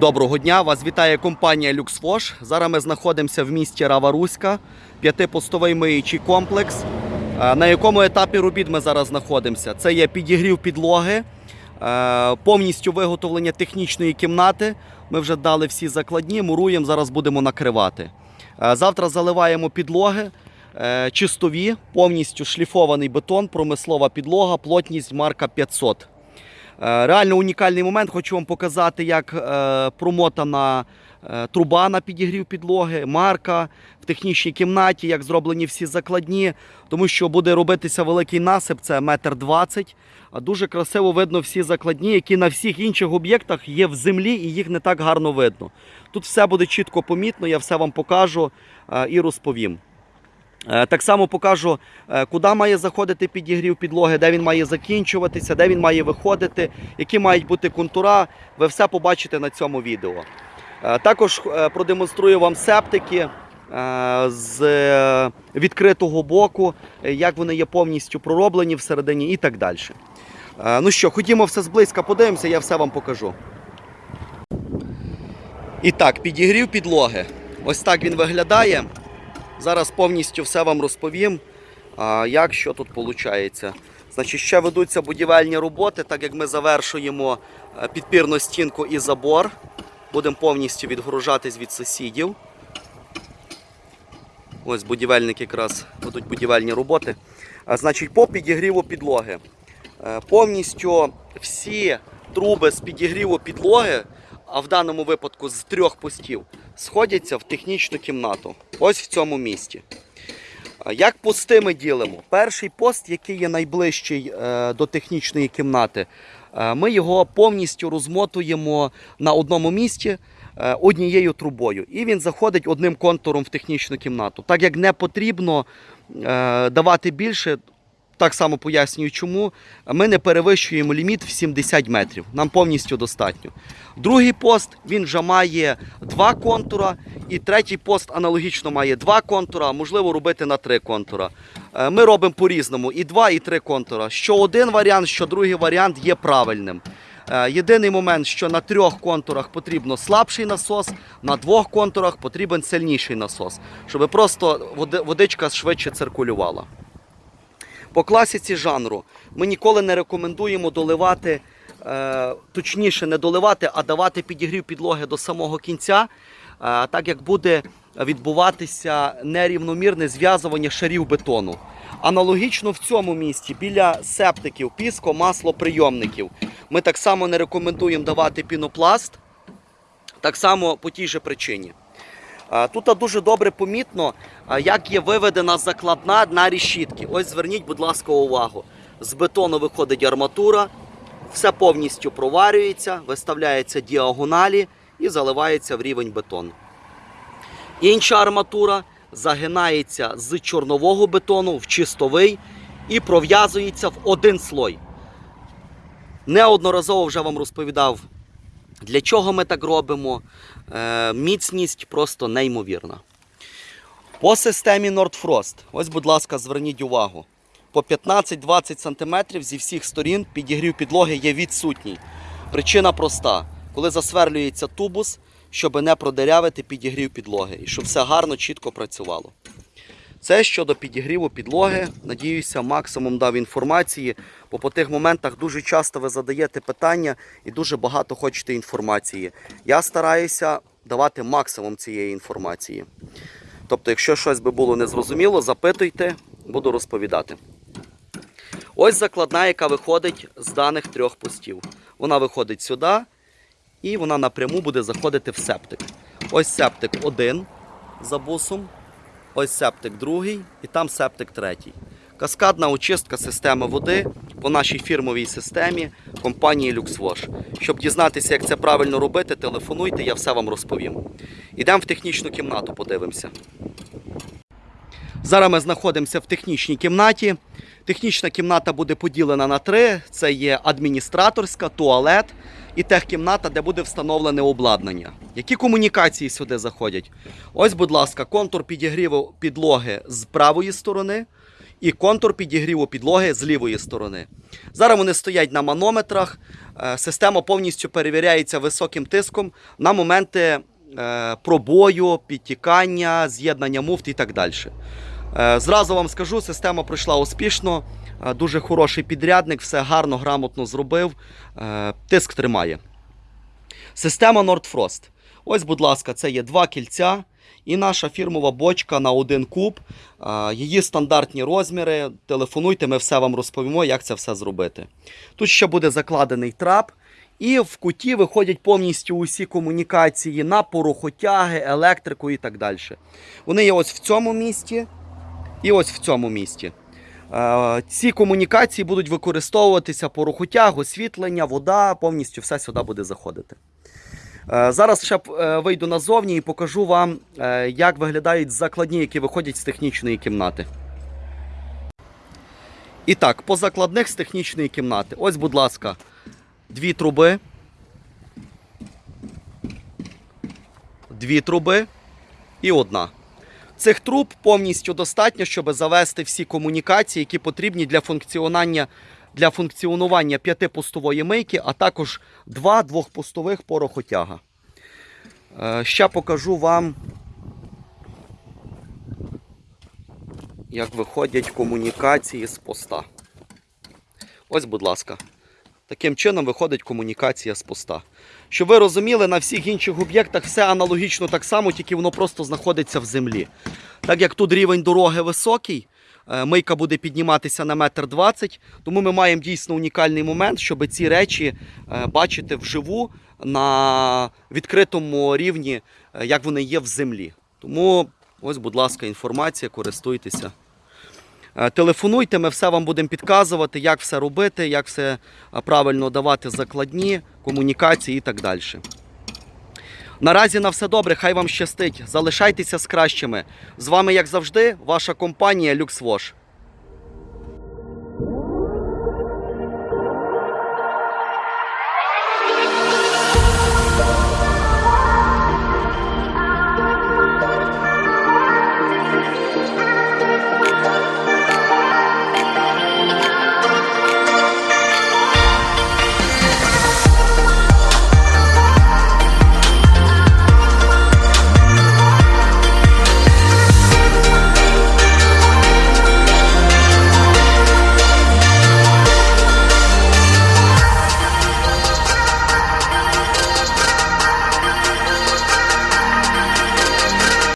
Доброго дня! Вас вітає компанія LuxWash. Зараз ми знаходимося в місті Раваруська, п'ятипостовий миючий комплекс. Е, На якому етапі робіт ми зараз знаходимося? Це є підігрів підлоги, е, повністю виготовлення технічної кімнати. Ми вже дали всі закладні, муруємо, зараз будемо накривати. Е, Завтра заливаємо підлоги. Чистові, повністю шліфований бетон, промислова підлога, плотність марка 500. Е, Реально унікальний момент. Хочу вам показати, як е, промотана е, труба на підігрів підлоги, марка в технічній кімнаті, як зроблені всі закладні, тому що буде робитися великий насип, це метр двадцять. А Дуже красиво видно всі закладні, які на всіх інших об'єктах є в землі і їх не так гарно видно. Тут все буде чітко помітно, я все вам покажу і розповім. Е, Так само покажу, е, куди має заходити підігрів підлоги, де він має закінчуватися, де він має виходити, які мають бути контура. Ви все побачите на цьому відео. Е, Також продемонструю вам септики з відкритого боку, як вони є повністю пророблені всередині і так далі. Ну що, ходімо все зблизька, подивимося, я все вам покажу. І так, підігрів підлоги. Ось так він виглядає. Зараз повністю все вам розповім, як що тут виходить. Значить, ще ведуться будівельні роботи, так як ми завершуємо е, підпірну стінку і забор. Будемо повністю відгружатись від сусідів. Ось будівельники якраз ведуть будівельні роботи. А, значить, по підігріву підлоги. Е, Повністю всі труби з підігріву підлоги, а в даному випадку з трьох постів, сходяться в технічну кімнату. Ось в цьому місці. А Як пости ми ділимо? Перший пост, який є найближчий е, до технічної кімнати, е, ми його повністю розмотуємо на одному місці е, однією трубою. І він заходить одним контуром в технічну кімнату. Так як не потрібно е, давати більше, так само пояснюю, чому ми не перевищуємо ліміт в 70 метрів. Нам повністю достатньо. Другий пост він вже має два контура, і третій пост аналогічно має два контура, можливо робити на три контура. Е, Ми робимо по-різному і два, і три контура. Що один варіант, що другий варіант є правильним. Е, Єдиний момент, що на трьох контурах потрібно слабший насос, на двох контурах потрібен сильніший насос, щоб просто водичка швидше циркулювала. По класиці жанру ми ніколи не рекомендуємо доливати, е, точніше, не доливати, а давати підігрів підлоги до самого кінця, е, так як буде відбуватися нерівномірне зв'язування шарів бетону. Аналогічно в цьому місці біля септиків, піско, масло прийомників. Ми так само не рекомендуємо давати пінопласт, так само по тій же причині. Тут дуже добре помітно, як є виведена закладна на решітки. Ось зверніть, будь ласка, увагу. З бетону виходить арматура, все повністю проварюється, виставляється діагоналі і заливається в рівень бетону. Інша арматура загинається з чорнового бетону в чистовий і пров'язується в один слой. Неодноразово вже вам розповідав, для чого ми так робимо. Е, міцність просто неймовірна. По системі Nordfrost, ось, будь ласка, зверніть увагу. По 15-20 см зі всіх сторін підігрів підлоги є відсутній. Причина проста: коли засверлюється тубус, щоб не продерявити підігрів підлоги і щоб все гарно, чітко працювало. Це щодо підігріву підлоги. Надіюся, максимум дав інформації, бо по тих моментах дуже часто ви задаєте питання і дуже багато хочете інформації. Я стараюся давати максимум цієї інформації. Тобто, якщо щось би було незрозуміло, запитуйте, буду розповідати. Ось закладна, яка виходить з даних трьох постів. Вона виходить сюди і вона напряму буде заходити в септик. Ось септик один за бусом. Ось септик другий і там септик третій. Каскадна очистка системи води по нашій фірмовій системі компанії LuxWash. Щоб дізнатися, як це правильно робити, телефонуйте, я все вам розповім. Ідемо в технічну кімнату, подивимося. Зараз ми знаходимося в технічній кімнаті. Технічна кімната буде поділена на три: це є адміністраторська, туалет і техкімната, де буде встановлене обладнання. Які комунікації сюди заходять? Ось, будь ласка, контур підігріву підлоги з правої сторони і контур підігріву підлоги з лівої сторони. Зараз вони стоять на манометрах. Е, Система повністю перевіряється високим тиском на моменти е, пробою, підтікання, з'єднання муфт і так далі. Е, Зразу вам скажу, система пройшла успішно. Е, Дуже хороший підрядник, все гарно, грамотно зробив. Е, Тиск тримає. Система Nordfrost. Ось, будь ласка, це є два кільця і наша фірмова бочка на один куб. Її стандартні розміри. Телефонуйте, ми все вам розповімо, як це все зробити. Тут ще буде закладений трап. І в куті виходять повністю усі комунікації на порохотяги, електрику і так далі. Вони є ось в цьому місці і ось в цьому місці. Е, Ці комунікації будуть використовуватися по порохотяг, освітлення, вода, повністю все сюди буде заходити. Е, Зараз ще е, вийду назовні і покажу вам, як виглядають закладні, які виходять з технічної кімнати. І так, по закладних з технічної кімнати. Ось, будь ласка, дві труби. Дві труби і одна. Цих труб повністю достатньо, щоб завести всі комунікації, які потрібні для функціонування, для функціонування п'ятипустової мийки, а також два двохпустових порохотяга. Е, Ще покажу вам, як виходять комунікації з поста. Ось, будь ласка. Таким чином виходить комунікація з поста. Щоб ви розуміли, на всіх інших об'єктах все аналогічно так само, тільки воно просто знаходиться в землі. Так як тут рівень дороги високий, е, мийка буде підніматися на метр двадцять, тому ми маємо дійсно унікальний момент, щоб ці речі е, бачити вживу на відкритому рівні, е, як вони є в землі. Тому ось, будь ласка, інформація, користуйтеся. Е, Телефонуйте, ми все вам будемо підказувати, як все робити, як все е, правильно давати закладні, комунікації і так далі. Наразі на все добре, хай вам щастить. Залишайтеся з кращими. З вами, як завжди, ваша компанія LuxWash.